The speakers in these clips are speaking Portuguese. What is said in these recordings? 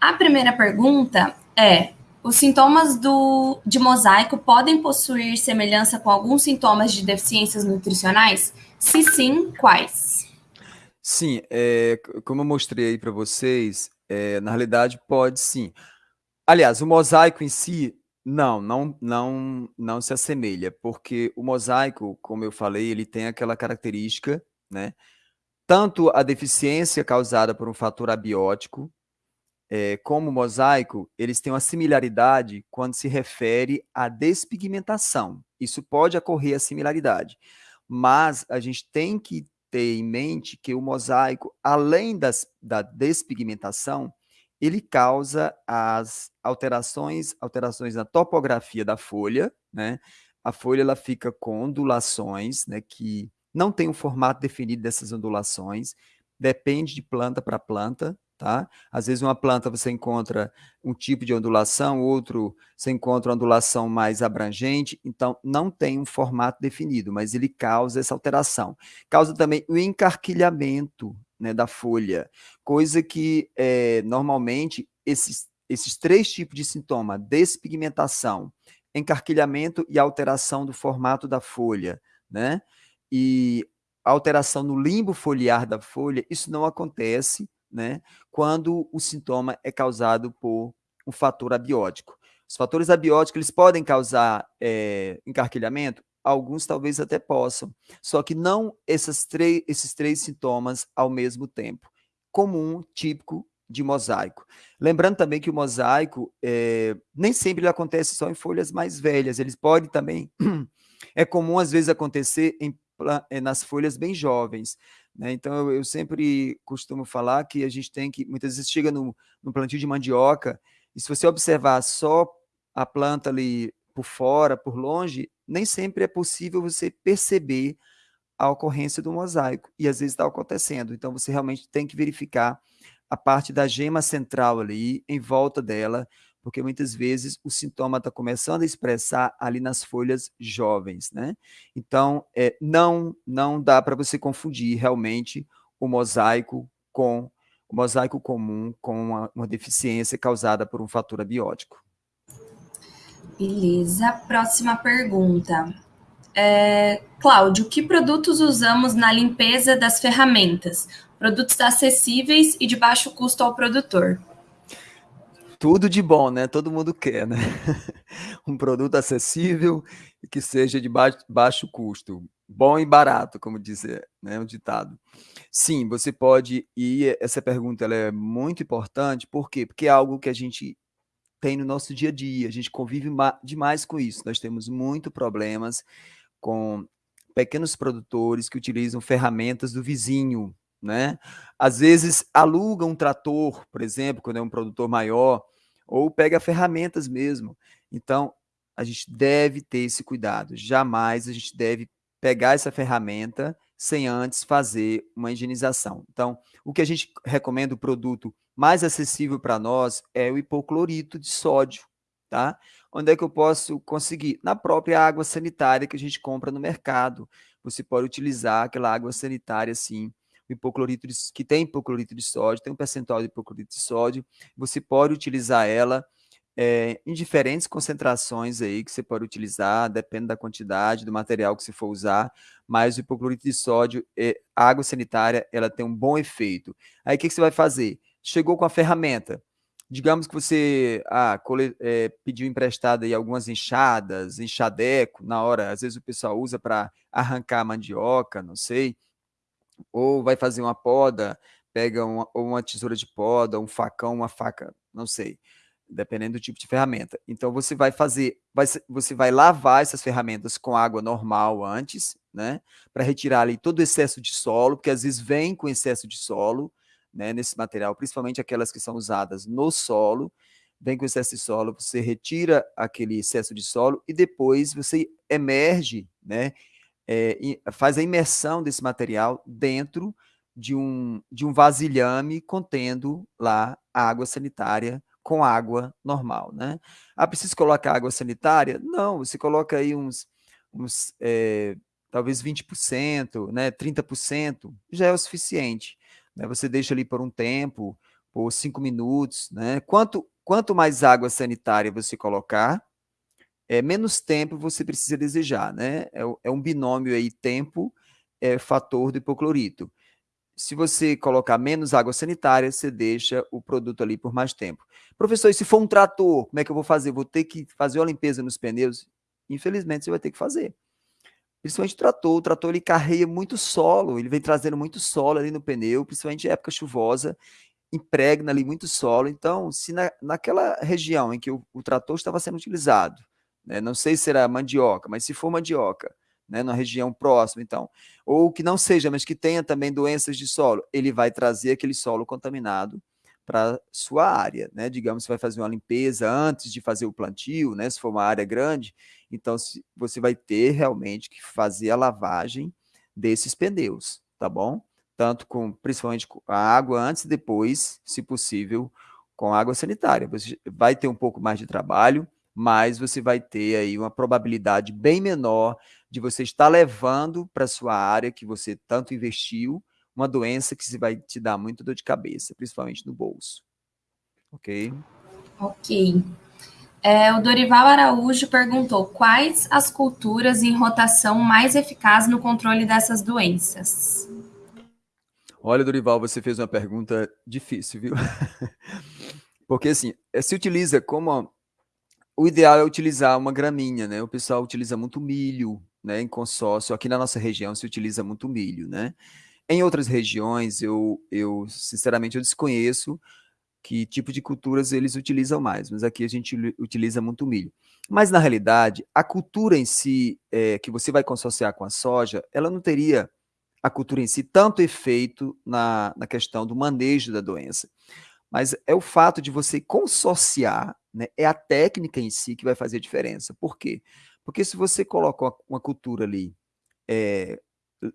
A primeira pergunta é: os sintomas do, de mosaico podem possuir semelhança com alguns sintomas de deficiências nutricionais? Se sim, quais? Sim, é, como eu mostrei aí para vocês, é, na realidade pode sim. Aliás, o mosaico em si, não, não, não, não se assemelha, porque o mosaico, como eu falei, ele tem aquela característica, né? Tanto a deficiência causada por um fator abiótico, é, como mosaico, eles têm uma similaridade quando se refere à despigmentação. Isso pode ocorrer a similaridade, mas a gente tem que ter em mente que o mosaico, além das, da despigmentação, ele causa as alterações, alterações na topografia da folha, né? A folha ela fica com ondulações, né, que não tem um formato definido dessas ondulações, depende de planta para planta, tá? Às vezes uma planta você encontra um tipo de ondulação, outro você encontra uma ondulação mais abrangente, então não tem um formato definido, mas ele causa essa alteração. Causa também o encarquilhamento né, da folha, coisa que é, normalmente esses, esses três tipos de sintoma, despigmentação, encarquilhamento e alteração do formato da folha, né? E alteração no limbo foliar da folha, isso não acontece né, quando o sintoma é causado por um fator abiótico. Os fatores abióticos eles podem causar é, encarquilhamento? Alguns talvez até possam, só que não esses três, sintomas ao mesmo tempo. Comum, típico de mosaico. Lembrando também que o mosaico é, nem sempre ele acontece só em folhas mais velhas, eles podem também, é comum às vezes acontecer em, eh, nas folhas bem jovens, né? Então, eu, eu, sempre costumo falar que a gente tem que, muitas vezes chega no, no plantio de mandioca, e se você observar só a planta ali por fora, por longe, nem sempre é possível você perceber a ocorrência do mosaico, e às vezes está acontecendo. Então, você realmente tem que verificar a parte da gema central ali, em volta dela, porque muitas vezes o sintoma está começando a expressar ali nas folhas jovens, né? Então, é, não, não dá para você confundir realmente o mosaico com o mosaico comum com uma, uma deficiência causada por um fator abiótico. Beleza. Próxima pergunta. É, Cláudio, que produtos usamos na limpeza das ferramentas? Produtos acessíveis e de baixo custo ao produtor tudo de bom, né? Todo mundo quer, né? um produto acessível e que seja de baixo, baixo custo. Bom e barato, como dizer, né? Um ditado. Sim, você pode, e essa pergunta ela é muito importante, por quê? Porque é algo que a gente tem no nosso dia a dia, a gente convive demais com isso. Nós temos muito problemas com pequenos produtores que utilizam ferramentas do vizinho, né? Às vezes aluga um trator, por exemplo, quando é um produtor maior, ou pega ferramentas mesmo. Então, a gente deve ter esse cuidado. Jamais a gente deve pegar essa ferramenta sem antes fazer uma higienização. Então, o que a gente recomenda, o produto mais acessível para nós é o hipoclorito de sódio, tá? Onde é que eu posso conseguir? Na própria água sanitária que a gente compra no mercado. Você pode utilizar aquela água sanitária, assim, hipoclorito de, que tem hipoclorito de sódio, tem um percentual de hipoclorito de sódio, você pode utilizar ela é, em diferentes concentrações aí que você pode utilizar, depende da quantidade do material que você for usar, mas o hipoclorito de sódio, é, água sanitária, ela tem um bom efeito. Aí o que, que você vai fazer? Chegou com a ferramenta, digamos que você ah, cole, é, pediu emprestado aí algumas enxadas, enxadeco, na hora, às vezes o pessoal usa para arrancar mandioca, não sei, ou vai fazer uma poda, pega uma, ou uma tesoura de poda, um facão, uma faca, não sei, dependendo do tipo de ferramenta. Então você vai fazer, vai, você vai lavar essas ferramentas com água normal antes, né, para retirar ali todo o excesso de solo, porque às vezes vem com excesso de solo, né, nesse material, principalmente aquelas que são usadas no solo, vem com excesso de solo, você retira aquele excesso de solo e depois você emerge, né, é, faz a imersão desse material dentro de um, de um vasilhame contendo lá água sanitária com água normal, né? Ah, precisa colocar água sanitária? Não, você coloca aí uns, uns é, talvez 20%, né, 30%, já é o suficiente. Né? Você deixa ali por um tempo, por cinco minutos, né? Quanto, quanto mais água sanitária você colocar, é, menos tempo você precisa desejar, né? É, é um binômio aí, tempo, é, fator do hipoclorito. Se você colocar menos água sanitária, você deixa o produto ali por mais tempo. Professor, e se for um trator, como é que eu vou fazer? Vou ter que fazer uma limpeza nos pneus? Infelizmente, você vai ter que fazer. Principalmente o trator. O trator ele carrega muito solo, ele vem trazendo muito solo ali no pneu, principalmente em época chuvosa, impregna ali muito solo. Então, se na, naquela região em que o, o trator estava sendo utilizado, né, não sei se era mandioca, mas se for mandioca, né, na região próxima, então, ou que não seja, mas que tenha também doenças de solo, ele vai trazer aquele solo contaminado para sua área, né? Digamos, você vai fazer uma limpeza antes de fazer o plantio, né? Se for uma área grande, então você vai ter realmente que fazer a lavagem desses pneus, tá bom? Tanto com, principalmente com a água antes e depois, se possível, com água sanitária. Você vai ter um pouco mais de trabalho, mas você vai ter aí uma probabilidade bem menor de você estar levando para sua área que você tanto investiu uma doença que vai te dar muito dor de cabeça, principalmente no bolso. Ok? Ok. É, o Dorival Araújo perguntou quais as culturas em rotação mais eficazes no controle dessas doenças. Olha, Dorival, você fez uma pergunta difícil, viu? Porque assim, eh, se utiliza como o ideal é utilizar uma graminha, né? O pessoal utiliza muito milho, né, em consórcio. Aqui na nossa região se utiliza muito milho, né? Em outras regiões, eu, eu sinceramente eu desconheço que tipo de culturas eles utilizam mais, mas aqui a gente utiliza muito milho. Mas, na realidade, a cultura em si, é, que você vai consorciar com a soja, ela não teria, a cultura em si, tanto efeito na, na questão do manejo da doença. Mas é o fato de você consorciar, né, é a técnica em si que vai fazer a diferença. Por quê? Porque se você coloca uma cultura ali, é,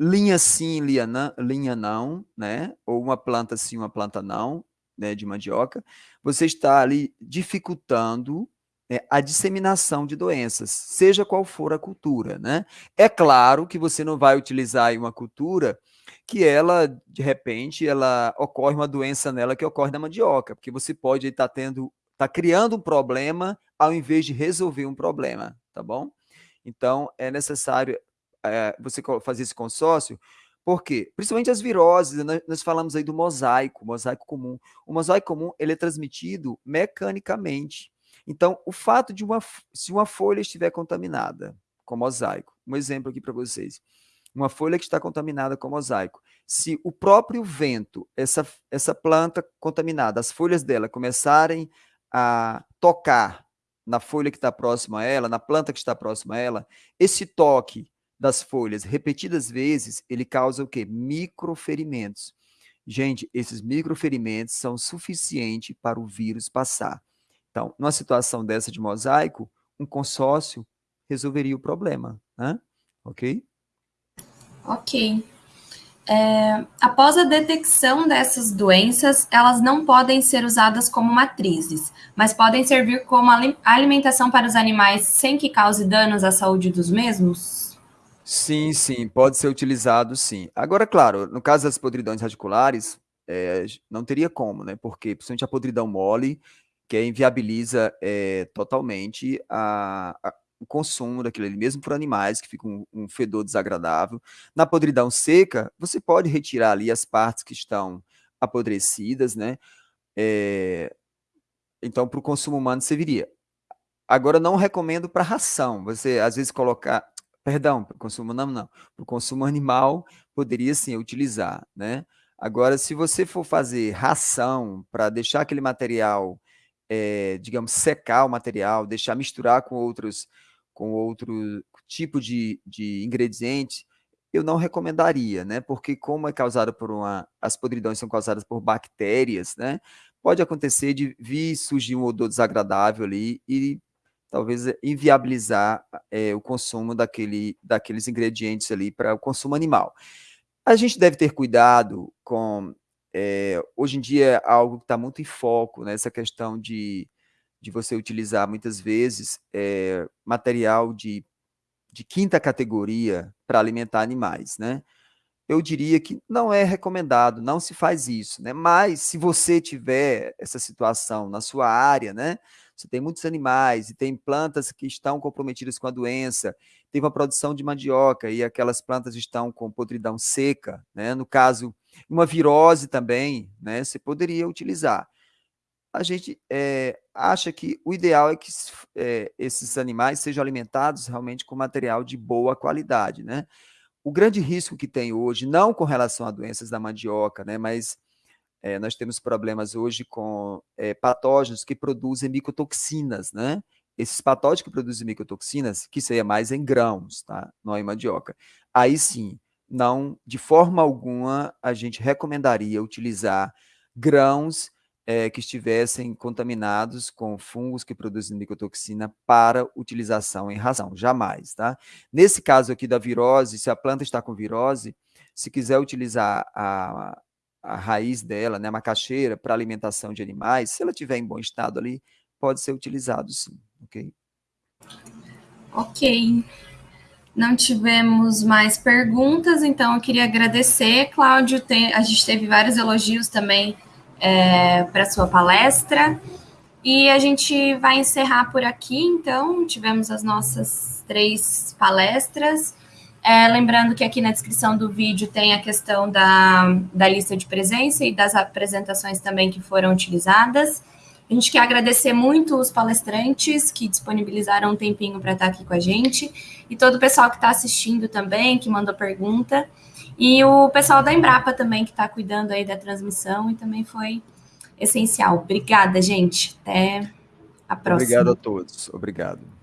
linha sim, linha não, linha não, né? Ou uma planta sim, uma planta não, né? De mandioca, você está ali dificultando né, a disseminação de doenças, seja qual for a cultura, né? É claro que você não vai utilizar uma cultura que ela, de repente, ela ocorre uma doença nela que ocorre na mandioca, porque você pode estar tendo, tá criando um problema ao invés de resolver um problema, tá bom? Então, é necessário é, você fazer esse consórcio, por quê? Principalmente as viroses, nós, nós falamos aí do mosaico, mosaico comum. O mosaico comum, ele é transmitido mecanicamente. Então, o fato de uma, se uma folha estiver contaminada com mosaico, um exemplo aqui para vocês, uma folha que está contaminada com mosaico, se o próprio vento, essa, essa planta contaminada, as folhas dela começarem a tocar na folha que está próxima a ela, na planta que está próxima a ela, esse toque das folhas repetidas vezes, ele causa o quê? Microferimentos. Gente, esses microferimentos são suficientes para o vírus passar. Então, numa situação dessa de mosaico, um consórcio resolveria o problema, né? Ok? Ok. É, após a detecção dessas doenças, elas não podem ser usadas como matrizes, mas podem servir como alimentação para os animais sem que cause danos à saúde dos mesmos? Sim, sim, pode ser utilizado sim. Agora, claro, no caso das podridões radiculares, é, não teria como, né? Porque, principalmente a podridão mole, que inviabiliza é, totalmente a, a, o consumo daquilo ali, mesmo por animais, que fica um, um, fedor desagradável. Na podridão seca, você pode retirar ali as partes que estão apodrecidas, né? É, então, para o consumo humano serviria. Agora, não recomendo para ração. Você, às vezes, colocar Perdão, para o consumo não, não. Para o consumo animal, poderia sim utilizar, né? Agora, se você for fazer ração para deixar aquele material, é, digamos, secar o material, deixar misturar com outros, com outro tipo de, de ingrediente, eu não recomendaria, né? Porque como é causada por uma, as podridões são causadas por bactérias, né? Pode acontecer de vir surgir um odor desagradável ali e talvez eh, inviabilizar é, o consumo daquele, daqueles ingredientes ali para o consumo animal. A gente deve ter cuidado com, é, hoje em dia, é algo que está muito em foco, né, questão de, de você utilizar muitas vezes é, material de, de quinta categoria para alimentar animais, né? Eu diria que não é recomendado, não se faz isso, né? Mas se você tiver essa situação na sua área, né? Você tem muitos animais e tem plantas que estão comprometidas com a doença, teve uma produção de mandioca e aquelas plantas estão com podridão seca, né? No caso, uma virose também, né? Você poderia utilizar. A gente é, acha que o ideal é que é, esses animais sejam alimentados realmente com material de boa qualidade, né? O grande risco que tem hoje, não com relação a doenças da mandioca, né, mas é, nós temos problemas hoje com é, patógenos que produzem micotoxinas, né? Esses patógenos que produzem micotoxinas, que seria mais em grãos, tá? Não em mandioca. Aí sim, não, de forma alguma, a gente recomendaria utilizar grãos é, que estivessem contaminados com fungos que produzem micotoxina para utilização em ração, jamais, tá? Nesse caso aqui da virose, se a planta está com virose, se quiser utilizar a, a raiz dela, né, a macaxeira, para alimentação de animais, se ela estiver em bom estado ali, pode ser utilizado sim, ok? Ok. Não tivemos mais perguntas, então eu queria agradecer, Cláudio. Tem, a gente teve vários elogios também é, para sua palestra. E a gente vai encerrar por aqui, então. Tivemos as nossas três palestras. É, lembrando que aqui na descrição do vídeo tem a questão da, da lista de presença e das apresentações também que foram utilizadas. A gente quer agradecer muito os palestrantes que disponibilizaram um tempinho para estar aqui com a gente e todo o pessoal que está assistindo também, que mandou pergunta. E o pessoal da Embrapa também, que está cuidando aí da transmissão e também foi essencial. Obrigada, gente. Até a próxima. Obrigado a todos. Obrigado.